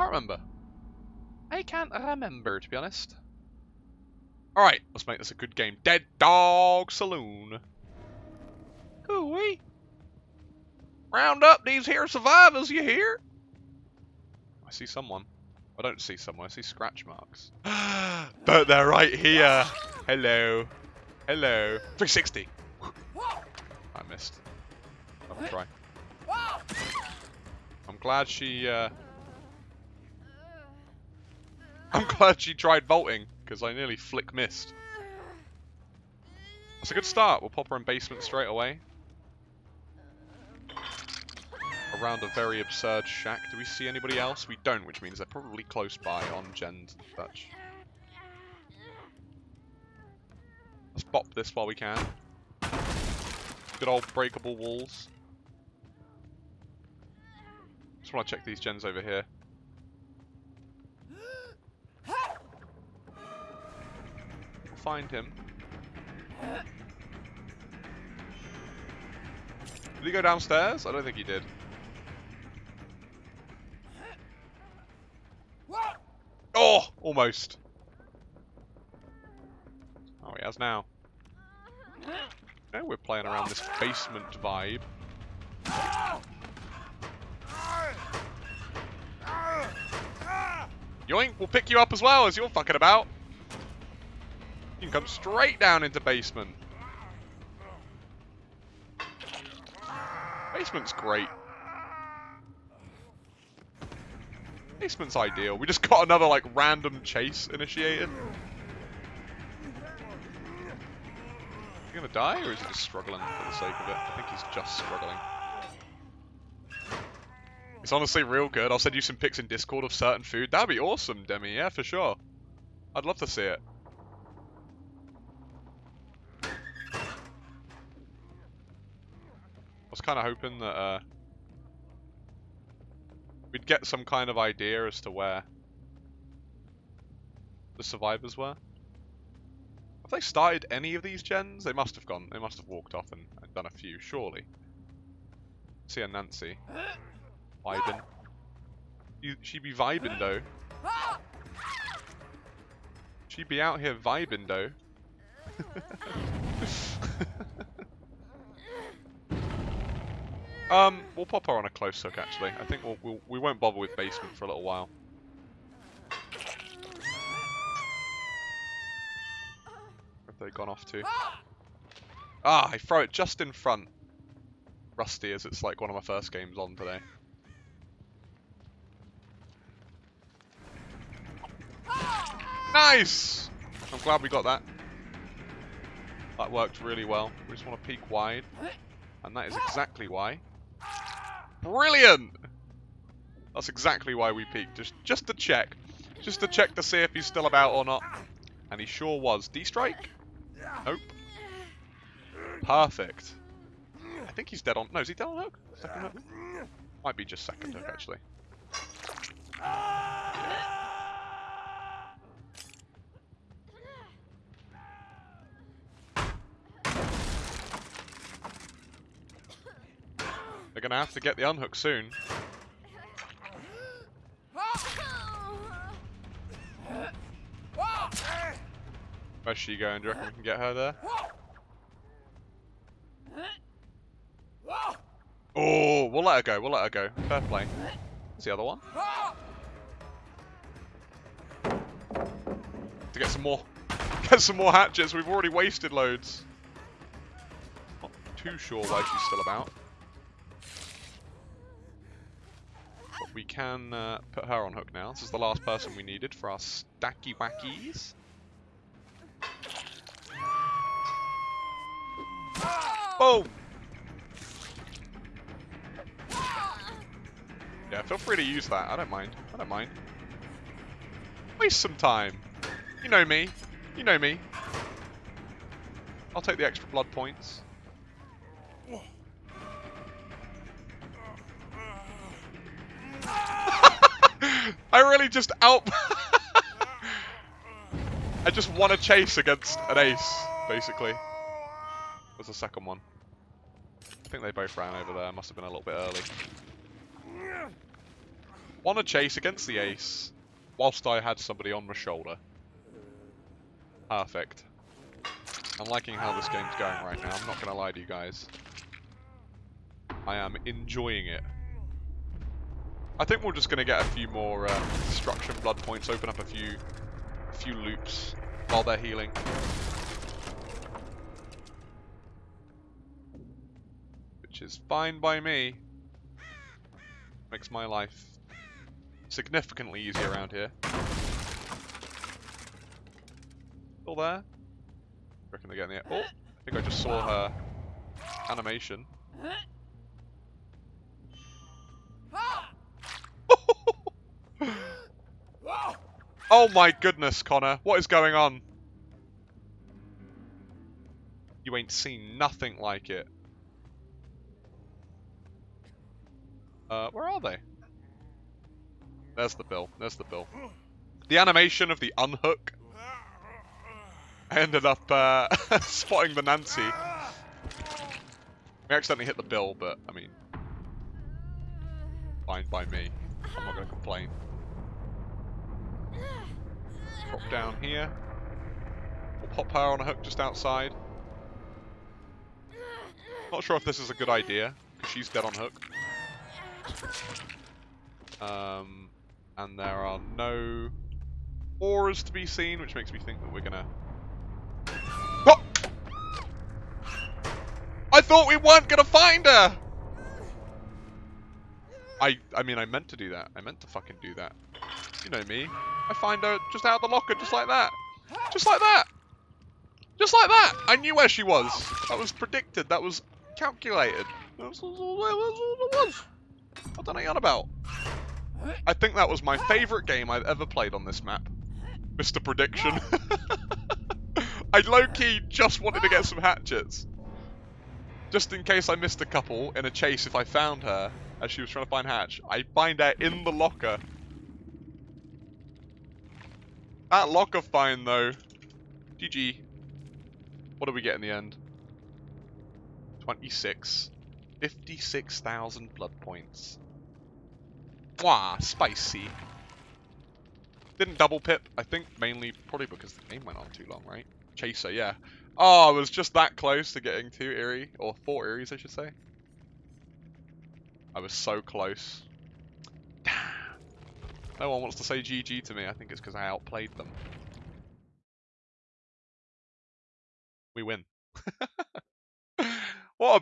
can't remember. I can't remember, to be honest. Alright, let's make this a good game. Dead Dog Saloon. Hooey. Round up these here survivors, you hear? I see someone. I don't see someone, I see scratch marks. but they're right here. Hello. Hello. 360. I missed. I'll try. I'm glad she, uh... I'm glad she tried vaulting, because I nearly flick missed. That's a good start. We'll pop her in basement straight away. Around a very absurd shack. Do we see anybody else? We don't, which means they're probably close by on Gen's Dutch. Let's bop this while we can. Good old breakable walls. Just want to check these gens over here. Find him. Did he go downstairs? I don't think he did. Oh, almost. Oh, he has now. Okay, we're playing around this basement vibe. Yoink, we'll pick you up as well as you're fucking about. You can come straight down into basement. Basement's great. Basement's ideal. We just got another, like, random chase initiated. Is he gonna die, or is he just struggling for the sake of it? I think he's just struggling. It's honestly real good. I'll send you some pics in Discord of certain food. That'd be awesome, Demi. Yeah, for sure. I'd love to see it. Was kind of hoping that uh, we'd get some kind of idea as to where the survivors were. Have they started any of these gens? They must have gone. They must have walked off and, and done a few, surely. See a Nancy. Vibing. You, she be vibing though. She'd be out here vibing though. um, we'll pop her on a close hook actually. I think we'll, we'll, we won't bother with basement for a little while. Where have they gone off to? Ah, I throw it just in front. Rusty as it's like one of my first games on today. Nice! I'm glad we got that. That worked really well. We just want to peek wide. And that is exactly why. Brilliant! That's exactly why we peeked. Just, just to check. Just to check to see if he's still about or not. And he sure was. D-strike? Nope. Perfect. I think he's dead on... No, is he dead on hook? Second hook? Might be just second hook, actually. To have to get the unhook soon. Where's she going? Do you reckon we can get her there? Oh, we'll let her go. We'll let her go. Fair play. Where's the other one? To get some more, get some more hatchets. We've already wasted loads. Not too sure why she's still about. We can uh, put her on hook now. This is the last person we needed for our stacky wackies. Boom! Yeah, feel free to use that. I don't mind. I don't mind. Waste some time. You know me. You know me. I'll take the extra blood points. I really just out... I just won a chase against an ace, basically. Was the second one. I think they both ran over there. Must have been a little bit early. Won a chase against the ace, whilst I had somebody on my shoulder. Perfect. I'm liking how this game's going right now, I'm not going to lie to you guys. I am enjoying it. I think we're just going to get a few more uh, destruction blood points, open up a few, a few loops while they're healing. Which is fine by me. Makes my life significantly easier around here. Still there? Reckon they're getting it. Oh, I think I just saw her animation. Oh my goodness, Connor. What is going on? You ain't seen nothing like it. Uh, where are they? There's the bill. There's the bill. The animation of the unhook. I ended up uh, spotting the Nancy. We accidentally hit the bill, but, I mean... Fine by me. I'm not going to complain. Drop down here. We'll pop her on a hook just outside. Not sure if this is a good idea, because she's dead on hook. Um, and there are no auras to be seen, which makes me think that we're gonna... Oh! I thought we weren't gonna find her! I, I mean, I meant to do that. I meant to fucking do that. You know me. I find her just out of the locker, just like that. Just like that! Just like that! I knew where she was. That was predicted. That was calculated. That was all. What are you on about? I think that was my favourite game I've ever played on this map. Mr. Prediction. I low-key just wanted to get some hatchets. Just in case I missed a couple in a chase if I found her as she was trying to find Hatch. I find her in the locker. That locker find though. GG. What do we get in the end? 26. 56,000 blood points. Mwah, spicy. Didn't double pip, I think mainly probably because the game went on too long, right? Chaser, yeah. Oh, I was just that close to getting two Eerie, or four Eerie's I should say. I was so close. Damn. No one wants to say GG to me, I think it's because I outplayed them. We win. what a